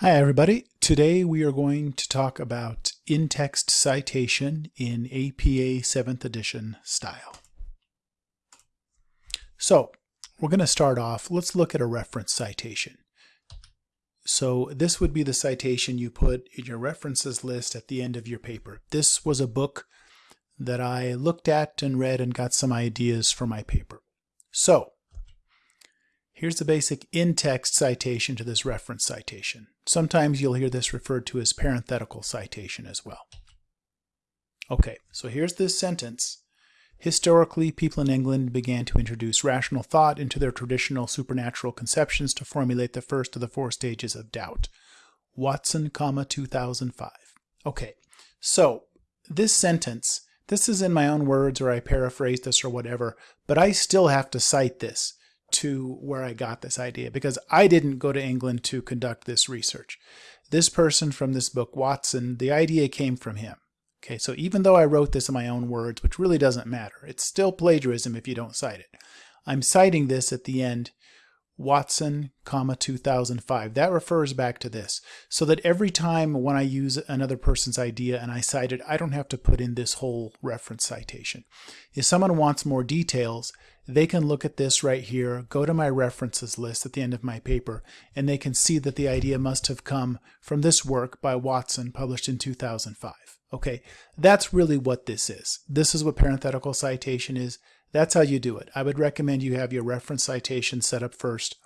Hi everybody. Today we are going to talk about in-text citation in APA 7th edition style. So we're going to start off, let's look at a reference citation. So this would be the citation you put in your references list at the end of your paper. This was a book that I looked at and read and got some ideas for my paper. So Here's the basic in-text citation to this reference citation. Sometimes you'll hear this referred to as parenthetical citation as well. Okay, so here's this sentence. Historically, people in England began to introduce rational thought into their traditional supernatural conceptions to formulate the first of the four stages of doubt. Watson, comma, 2005. Okay, so this sentence, this is in my own words or I paraphrase this or whatever, but I still have to cite this to where I got this idea because I didn't go to England to conduct this research. This person from this book, Watson, the idea came from him. Okay, so even though I wrote this in my own words, which really doesn't matter, it's still plagiarism if you don't cite it. I'm citing this at the end Watson, comma 2005. That refers back to this. So that every time when I use another person's idea and I cite it, I don't have to put in this whole reference citation. If someone wants more details, they can look at this right here, go to my references list at the end of my paper, and they can see that the idea must have come from this work by Watson published in 2005. Okay, that's really what this is. This is what parenthetical citation is. That's how you do it. I would recommend you have your reference citation set up first.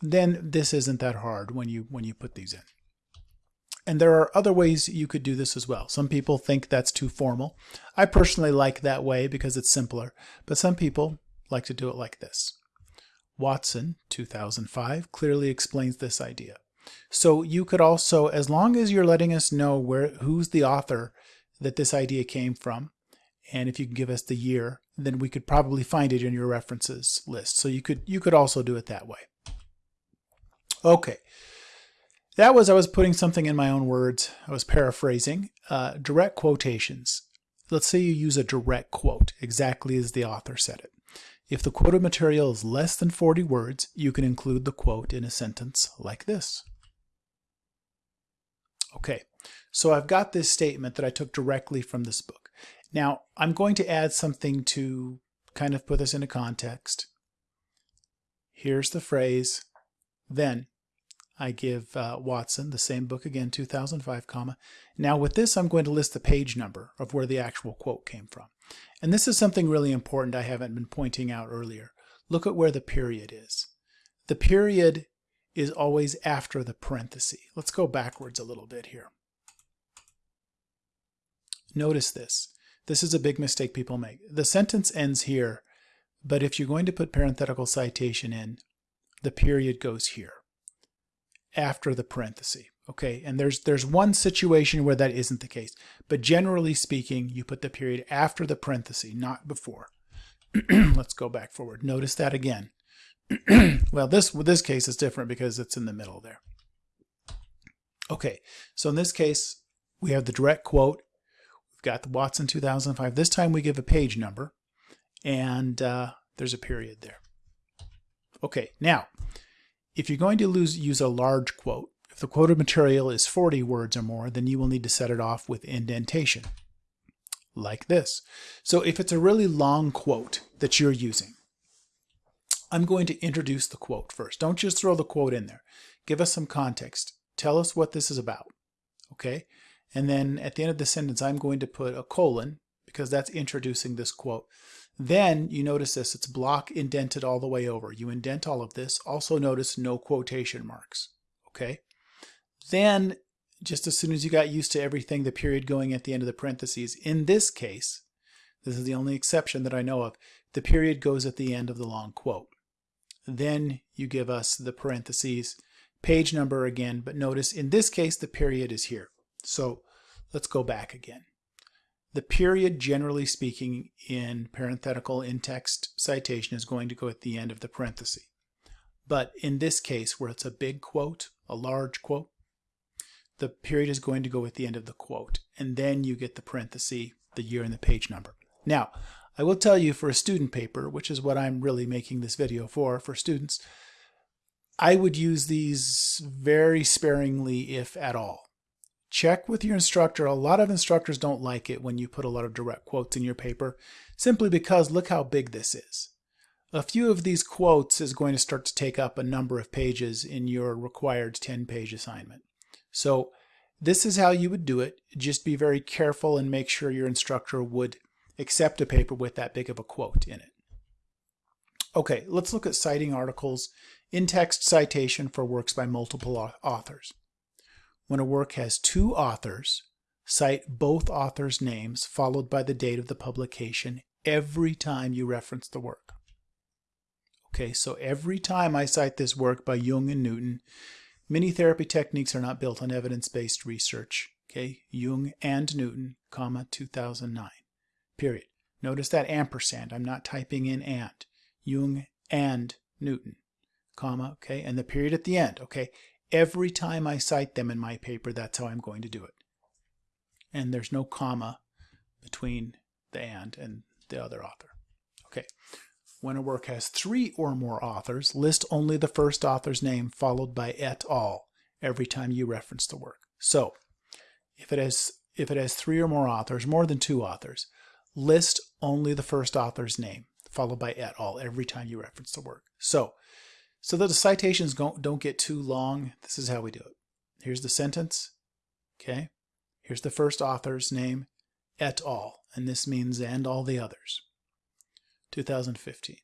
Then this isn't that hard when you when you put these in. And there are other ways you could do this as well. Some people think that's too formal. I personally like that way because it's simpler, but some people like to do it like this. Watson, 2005, clearly explains this idea. So you could also, as long as you're letting us know where who's the author that this idea came from, and if you can give us the year, then we could probably find it in your references list. So you could you could also do it that way. Okay. That was I was putting something in my own words. I was paraphrasing. Uh, direct quotations. Let's say you use a direct quote, exactly as the author said it. If the quoted material is less than 40 words, you can include the quote in a sentence like this. Okay, so I've got this statement that I took directly from this book. Now, I'm going to add something to kind of put this into context. Here's the phrase, then I give uh, Watson, the same book again, 2005, comma. Now with this, I'm going to list the page number of where the actual quote came from. And this is something really important I haven't been pointing out earlier. Look at where the period is. The period is always after the parenthesis. Let's go backwards a little bit here. Notice this. This is a big mistake people make. The sentence ends here, but if you're going to put parenthetical citation in, the period goes here after the parenthesis. Okay, and there's there's one situation where that isn't the case, but generally speaking, you put the period after the parenthesis, not before. Let's go back forward. Notice that again. well, this this case is different because it's in the middle there. Okay, so in this case, we have the direct quote got the Watson 2005. This time we give a page number and uh, there's a period there. Okay, now, if you're going to lose, use a large quote, if the quoted material is 40 words or more, then you will need to set it off with indentation, like this. So if it's a really long quote that you're using, I'm going to introduce the quote first. Don't just throw the quote in there. Give us some context. Tell us what this is about. Okay? And then at the end of the sentence, I'm going to put a colon because that's introducing this quote. Then you notice this, it's block indented all the way over. You indent all of this. Also notice no quotation marks, okay? Then just as soon as you got used to everything, the period going at the end of the parentheses, in this case, this is the only exception that I know of, the period goes at the end of the long quote. Then you give us the parentheses, page number again, but notice in this case, the period is here. So let's go back again. The period, generally speaking, in parenthetical in-text citation is going to go at the end of the parenthesis. But in this case, where it's a big quote, a large quote, the period is going to go at the end of the quote. And then you get the parenthesis, the year, and the page number. Now, I will tell you for a student paper, which is what I'm really making this video for, for students, I would use these very sparingly, if at all. Check with your instructor. A lot of instructors don't like it when you put a lot of direct quotes in your paper, simply because look how big this is. A few of these quotes is going to start to take up a number of pages in your required 10-page assignment. So this is how you would do it. Just be very careful and make sure your instructor would accept a paper with that big of a quote in it. Okay, let's look at citing articles in-text citation for works by multiple authors. When a work has two authors, cite both authors' names followed by the date of the publication every time you reference the work. Okay, so every time I cite this work by Jung and Newton, many therapy techniques are not built on evidence-based research. Okay, Jung and Newton, comma, 2009, period. Notice that ampersand. I'm not typing in and. Jung and Newton, comma, okay, and the period at the end, okay. Every time I cite them in my paper, that's how I'm going to do it. And there's no comma between the and and the other author. Okay, when a work has three or more authors, list only the first author's name followed by et al. every time you reference the work. So if it has if it has three or more authors, more than two authors, list only the first author's name followed by et al. every time you reference the work. So, so that the citations don't, don't get too long, this is how we do it. Here's the sentence, okay? Here's the first author's name, et al., and this means and all the others. 2015.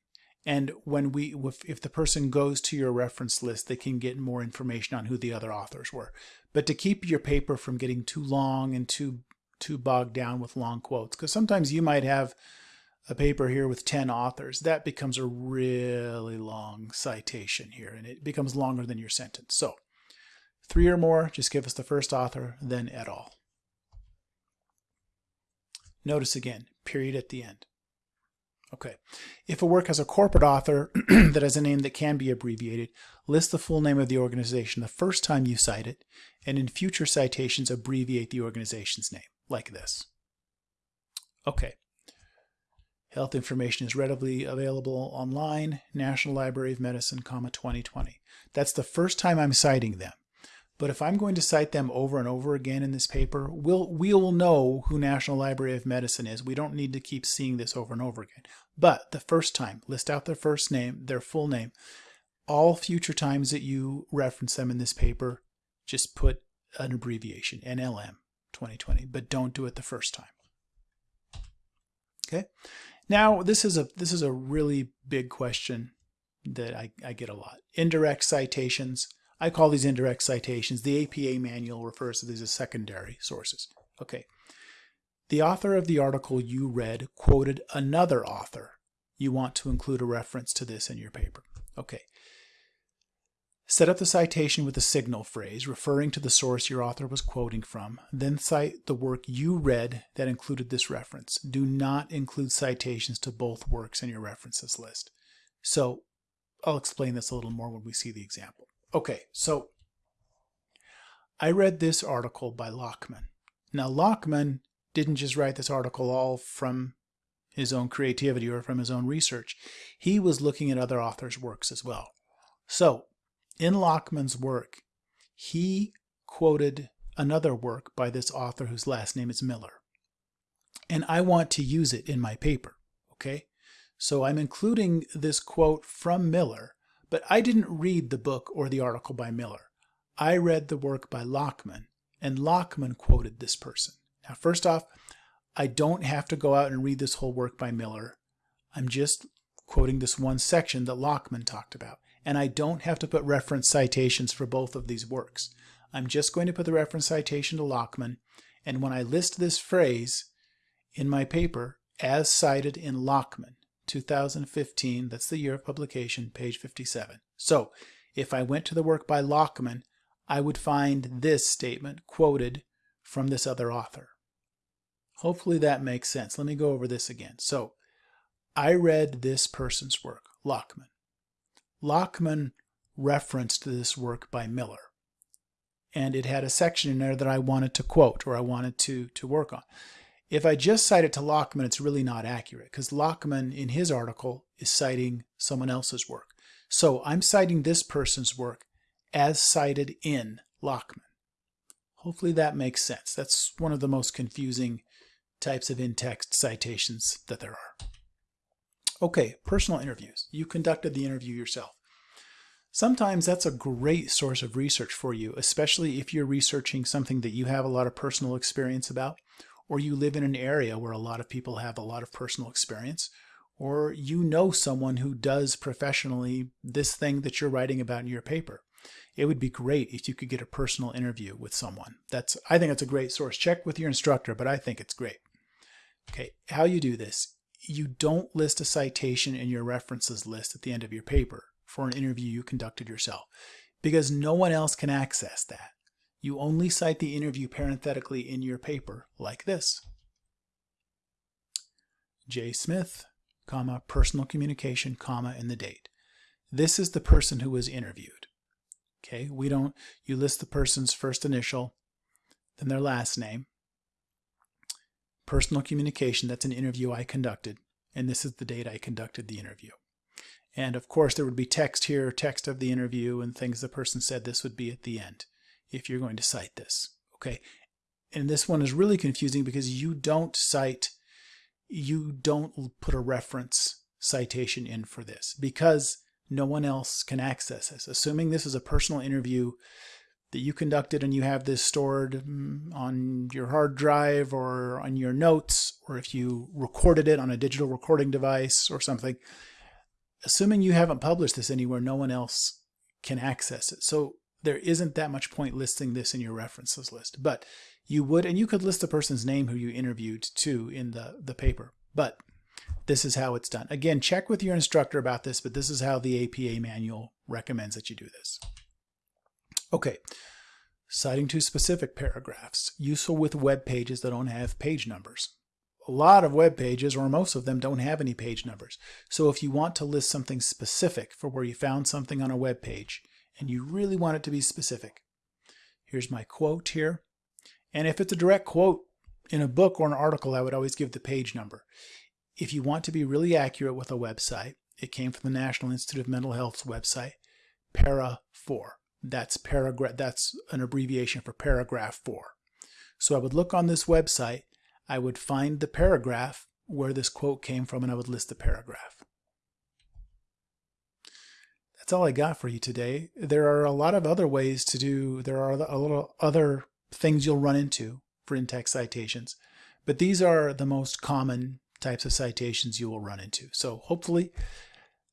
And when we, if, if the person goes to your reference list, they can get more information on who the other authors were. But to keep your paper from getting too long and too too bogged down with long quotes, because sometimes you might have a paper here with 10 authors, that becomes a really long citation here, and it becomes longer than your sentence. So three or more, just give us the first author, then et al. Notice again, period at the end. Okay. If a work has a corporate author that has a name that can be abbreviated, list the full name of the organization the first time you cite it, and in future citations abbreviate the organization's name, like this. Okay. Health information is readily available online, National Library of Medicine, comma 2020. That's the first time I'm citing them. But if I'm going to cite them over and over again in this paper, we'll, we'll know who National Library of Medicine is. We don't need to keep seeing this over and over again. But the first time, list out their first name, their full name. All future times that you reference them in this paper, just put an abbreviation, NLM 2020, but don't do it the first time. Okay. Now, this is a this is a really big question that I, I get a lot. Indirect citations. I call these indirect citations. The APA manual refers to these as secondary sources. Okay. The author of the article you read quoted another author. You want to include a reference to this in your paper. Okay. Set up the citation with a signal phrase referring to the source your author was quoting from. Then cite the work you read that included this reference. Do not include citations to both works in your references list. So I'll explain this a little more when we see the example. Okay, so I read this article by Lachman. Now, Lachman didn't just write this article all from his own creativity or from his own research. He was looking at other authors' works as well. So, in Lachman's work, he quoted another work by this author whose last name is Miller. And I want to use it in my paper, okay? So I'm including this quote from Miller but I didn't read the book or the article by Miller. I read the work by Lachman, and Lachman quoted this person. Now, first off, I don't have to go out and read this whole work by Miller. I'm just quoting this one section that Lachman talked about. And I don't have to put reference citations for both of these works. I'm just going to put the reference citation to Lachman. And when I list this phrase in my paper, as cited in Lachman, 2015, that's the year of publication, page 57. So if I went to the work by Lachman, I would find this statement quoted from this other author. Hopefully that makes sense. Let me go over this again. So I read this person's work, Lachman. Lachman referenced this work by Miller. And it had a section in there that I wanted to quote or I wanted to, to work on. If I just cite it to Lachman, it's really not accurate because Lachman in his article is citing someone else's work. So I'm citing this person's work as cited in Lachman. Hopefully that makes sense. That's one of the most confusing types of in-text citations that there are. Okay, personal interviews. You conducted the interview yourself. Sometimes that's a great source of research for you, especially if you're researching something that you have a lot of personal experience about, or you live in an area where a lot of people have a lot of personal experience, or you know someone who does professionally this thing that you're writing about in your paper. It would be great if you could get a personal interview with someone. That's I think it's a great source. Check with your instructor, but I think it's great. Okay, how you do this. You don't list a citation in your references list at the end of your paper for an interview you conducted yourself because no one else can access that. You only cite the interview parenthetically in your paper like this. J. Smith, comma, personal communication, comma, and the date. This is the person who was interviewed. Okay, we don't, you list the person's first initial, then their last name. Personal communication, that's an interview I conducted, and this is the date I conducted the interview. And of course, there would be text here, text of the interview, and things the person said. This would be at the end if you're going to cite this. Okay. And this one is really confusing because you don't cite, you don't put a reference citation in for this because no one else can access this. Assuming this is a personal interview that you conducted and you have this stored mm, on your hard drive or on your notes, or if you recorded it on a digital recording device or something, assuming you haven't published this anywhere, no one else can access it. So there isn't that much point listing this in your references list. But you would, and you could list the person's name who you interviewed too in the, the paper. But this is how it's done. Again, check with your instructor about this, but this is how the APA manual recommends that you do this. Okay, citing to specific paragraphs, useful with web pages that don't have page numbers a lot of web pages, or most of them, don't have any page numbers. So if you want to list something specific for where you found something on a web page, and you really want it to be specific, here's my quote here. And if it's a direct quote in a book or an article, I would always give the page number. If you want to be really accurate with a website, it came from the National Institute of Mental Health's website, para 4. That's paragraph that's an abbreviation for paragraph 4. So I would look on this website I would find the paragraph where this quote came from and I would list the paragraph. That's all I got for you today. There are a lot of other ways to do, there are a little other things you'll run into for in-text citations, but these are the most common types of citations you will run into. So hopefully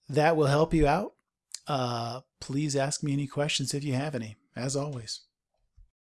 that will help you out. Uh, please ask me any questions if you have any, as always.